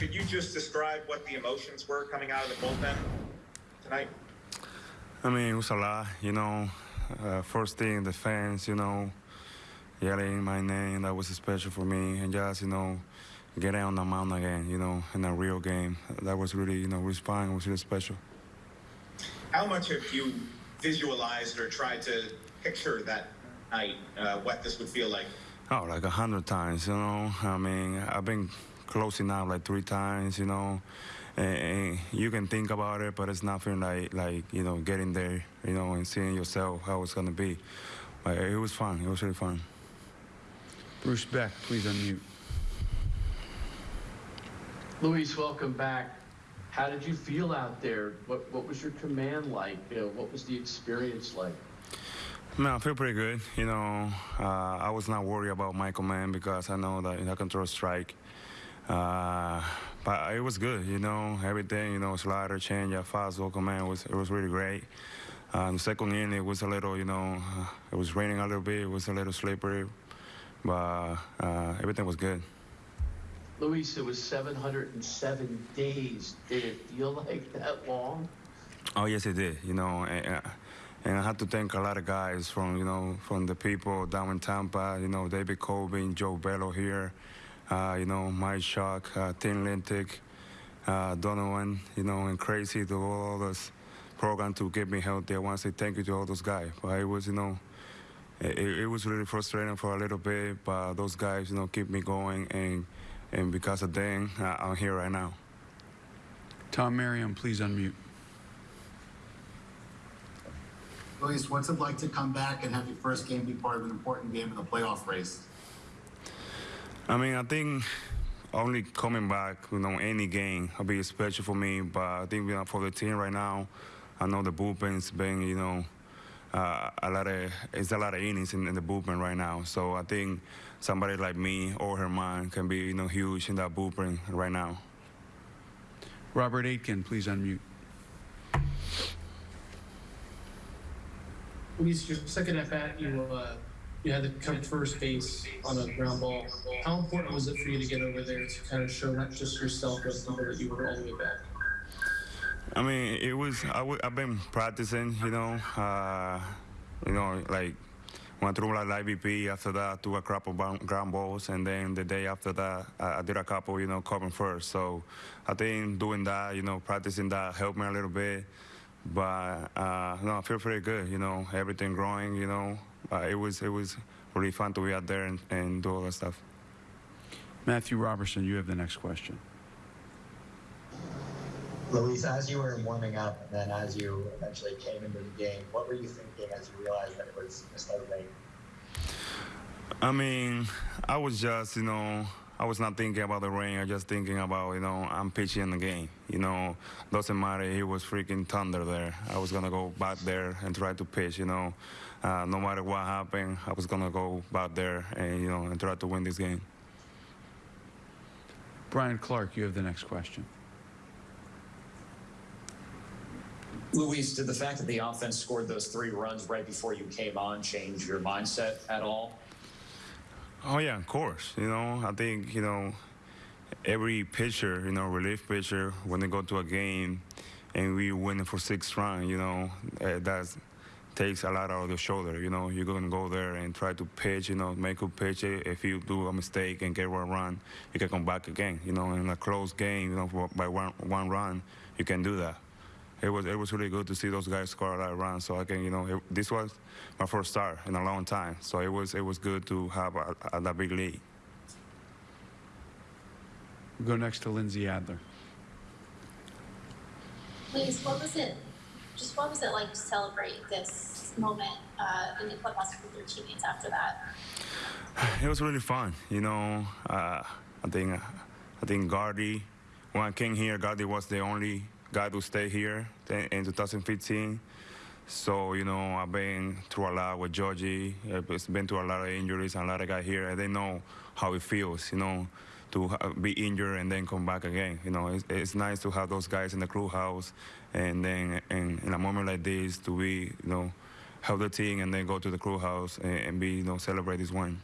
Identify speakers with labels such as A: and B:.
A: could you just describe what the emotions were coming out of the bullpen tonight?
B: I mean, it was a lot, you know. Uh, first thing, the fans, you know, yelling my name, that was special for me. And just, you know, getting on the mound again, you know, in a real game. That was really, you know, responding was really special.
A: How much have you visualized or tried to picture that night, uh, what this would feel like?
B: Oh, like a hundred times, you know. I mean, I've been close enough like three times, you know. And, and you can think about it, but it's nothing like, like, you know, getting there, you know, and seeing yourself how it's going to be. But it was fun. It was really fun.
C: Bruce Beck, please unmute.
D: Luis, welcome back. How did you feel out there? What what was your command like? You know, what was the experience like?
B: Man, I feel pretty good. You know, uh, I was not worried about my command because I know that I can throw strike. Uh, but it was good, you know, everything, you know, slider, change, fastball, command was it was really great. The second inning, it was a little, you know, it was raining a little bit, it was a little slippery, but uh, everything was good.
D: Luis, it was 707 days. Did it feel like that long?
B: Oh yes, it did. You know, and, and I have to thank a lot of guys from you know from the people down in Tampa. You know, David Colvin, Joe Bello here. Uh, you know, Mike Shock, uh, Tim Lintic, uh, Donovan. You know, and crazy to all those program to get me healthy. I want to say thank you to all those guys. But it was you know. It, it was really frustrating for a little bit, but those guys, you know, keep me going, and and because of them, uh, I'm here right now.
C: Tom Merriam, please unmute.
E: Luis, what's it like to come back and have your first game be part of an important game in the playoff race?
B: I mean, I think only coming back, you know, any game will be special for me. But I think you know, for the team right now, I know the bullpen's been, you know, uh, a lot of it's a lot of innings in, in, the bullpen right now. So I think somebody like me or Germán can be, you know, huge in that bullpen right now.
C: Robert Aitken, please unmute.
F: Luis, your second at bat, you uh, you had to come first base on a ground ball. How important was it for you to get over there to kind of show not just yourself but people that you were all the way back?
B: I mean, it was. I w- I've been practicing, you know, uh, you know, like went through like IVP. After that, threw a couple ground balls, and then the day after that, I, I did a couple, you know, covering first. So I think doing that, you know, practicing that helped me a little bit. But uh, no, I feel pretty good. You know, everything growing. You know, Uh, it was it was really fun to be out there and, and do all that stuff.
C: Matthew Robertson, you have the next question.
G: Luis, as you were warming up and then as you eventually came into the game, what were you thinking as you realized that it was Mr. Lane?
B: I mean, I was just, you know, I was not thinking about the rain. I was just thinking about, you know, I'm pitching the game. You know, doesn't matter. He was freaking thunder there. I was gonna go back there and try to pitch. You know, uh, no matter what happened, I was gonna go back there and you know and try to win this game.
C: Brian Clark, you have the next question.
H: Luis, did the fact that the offense scored those three runs right before you came on change your mindset at all?
B: Oh yeah, of course. You know, I think you know every pitcher, you know, relief pitcher, when they go to a game and we win for six runs, you know, uh, that takes a lot out of the shoulder. You know, you're gonna go there and try to pitch, you know, make a pitch. If you do a mistake and get one run, you can come back again. You know, in a close game, you know, by one one run, you can do that it was it was really good to see those guys score a lot of runs. So I can, you know, it, this was my first start in a long time. So it was it was good to have a, a, a big lead.
C: We'll go next to Lindsey Adler.
I: Please, what was it? Just what was it like to celebrate this moment uh, in the clubhouse with your teammates after that?
B: It was really fun. You know, uh, I think I think Gardy, when I came here, Gardy was the only guy to stay here in 2015. So, you know, I've been through a lot with Georgie. It's been through a lot of injuries and a lot of guys here. And they know how it feels, you know, to be injured and then come back again. You know, it's, it's nice to have those guys in the clubhouse and then in a moment like this to be, you know, help the team and then go to the clubhouse and, and be, you know, celebrate this win.